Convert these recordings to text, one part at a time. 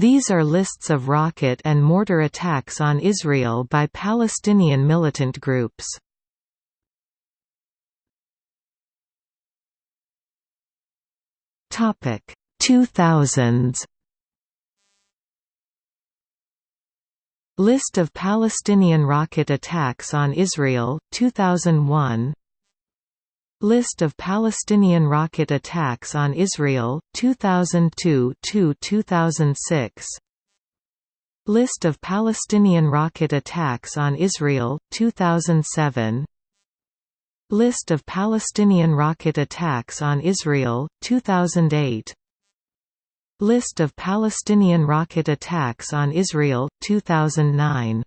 These are lists of rocket and mortar attacks on Israel by Palestinian militant groups. Topic 2000s List of Palestinian rocket attacks on Israel 2001 List of Palestinian rocket attacks on Israel 2002–2006 List of Palestinian rocket attacks on Israel 2007 List of Palestinian rocket attacks on Israel 2008 List of Palestinian rocket attacks on Israel 2009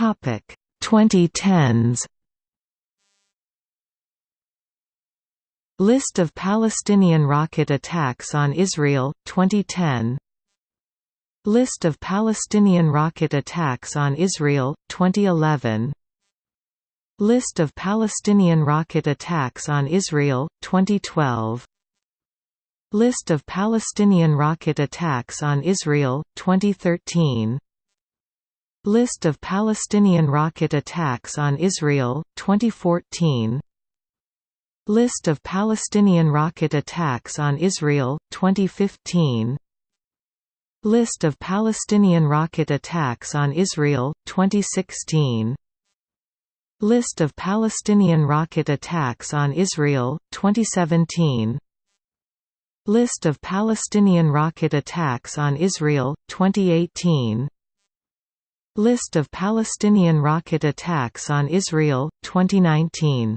Topic 2010s List of Palestinian rocket attacks on Israel 2010 List of Palestinian rocket attacks on Israel 2011 List of Palestinian rocket attacks on Israel 2012 List of Palestinian rocket attacks on Israel 2013 List of Palestinian rocket attacks on Israel, 2014 List of Palestinian rocket attacks on Israel, 2015 List of Palestinian rocket attacks on Israel, 2016 List of Palestinian rocket attacks on Israel, 2017 List of Palestinian rocket attacks on Israel, 2018 List of Palestinian rocket attacks on Israel, 2019